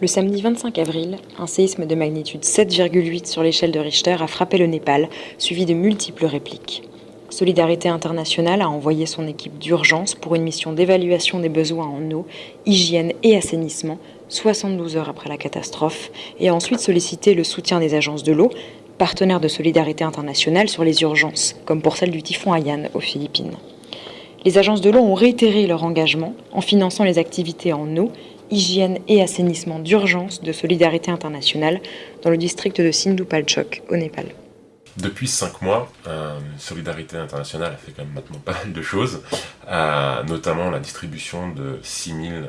Le samedi 25 avril, un séisme de magnitude 7,8 sur l'échelle de Richter a frappé le Népal, suivi de multiples répliques. Solidarité internationale a envoyé son équipe d'urgence pour une mission d'évaluation des besoins en eau, hygiène et assainissement 72 heures après la catastrophe et a ensuite sollicité le soutien des agences de l'eau, partenaires de Solidarité internationale sur les urgences, comme pour celle du typhon Haiyan aux Philippines. Les agences de l'eau ont réitéré leur engagement en finançant les activités en eau, hygiène et assainissement d'urgence de Solidarité internationale dans le district de Sindhupalchok au Népal. Depuis cinq mois, euh, Solidarité Internationale a fait quand même maintenant pas mal de choses, euh, notamment la distribution de 6000 euh,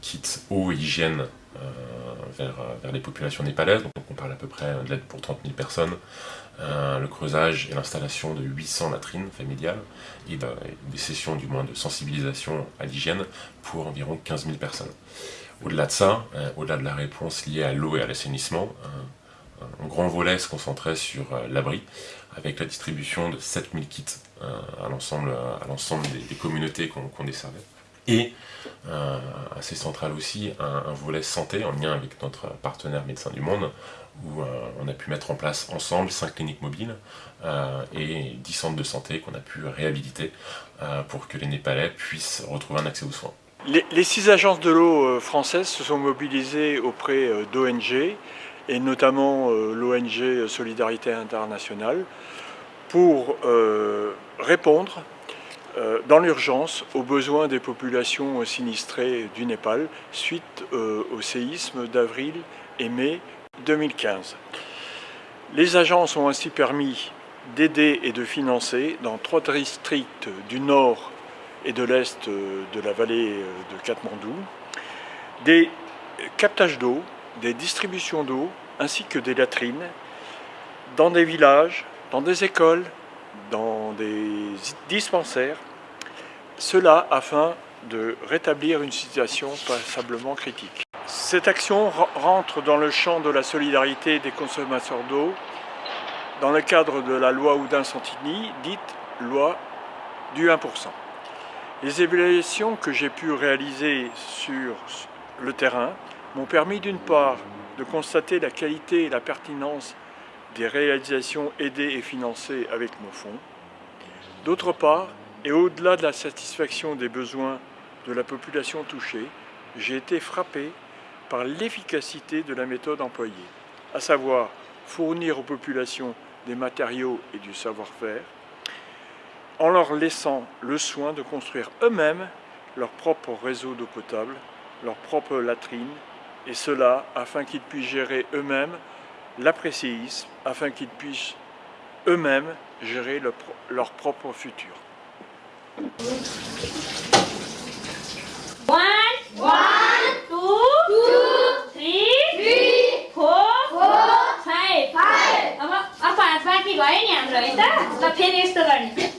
kits eau et hygiène vers, vers, les populations népalaises, donc on parle à peu près de l'aide pour 30 000 personnes, le creusage et l'installation de 800 latrines familiales, et des sessions du moins de sensibilisation à l'hygiène pour environ 15 000 personnes. Au-delà de ça, au-delà de la réponse liée à l'eau et à l'assainissement, un grand volet se concentrait sur euh, l'abri, avec la distribution de 7000 kits euh, à l'ensemble des, communautés qu'on desservait. Et, euh, assez central aussi, un, volet santé en lien avec notre partenaire Médecins du Monde, où on a pu mettre en place ensemble 5 cliniques mobiles et 10 centres de santé qu'on a pu réhabiliter pour que les Népalais puissent retrouver un accès aux soins. Les, les six agences de l'eau françaises se sont mobilisées auprès d'ONG, et notamment euh, l'ONG Solidarité Internationale, pour euh, répondre euh, dans l'urgence aux besoins des populations sinistrées du Népal suite au séisme d'avril et mai 2015. Les agences ont ainsi permis d'aider et de financer dans trois districts du nord et de l'est de la vallée de Katmandou des captages d'eau des distributions d'eau ainsi que des latrines dans des villages, dans des écoles, dans des dispensaires, cela afin de rétablir une situation passablement critique. Cette action rentre dans le champ de la solidarité des consommateurs d'eau dans le cadre de la loi Oudin-Santini, dite loi du 1%. Les évaluations que j'ai pu réaliser sur le terrain m'ont permis d'une part de constater la qualité et la pertinence des réalisations aidées et financées avec mon fonds. D'autre part, et au-delà de la satisfaction des besoins de la population touchée, j'ai été frappé par l'efficacité de la méthode employée, à savoir fournir aux populations des matériaux et du savoir-faire, en leur laissant le soin de construire eux-mêmes leur propre réseau d'eau potable, leur propre latrine et cela afin qu'ils puissent gérer eux-mêmes l'après-séisme, afin qu'ils puissent eux-mêmes gérer le, leur propre futur. One, one, two, two, three, three, four, four, five, five. अब अब पाँच बाँकी भयो नि हाम्रो है त ल फेरि यस्तो गर्ने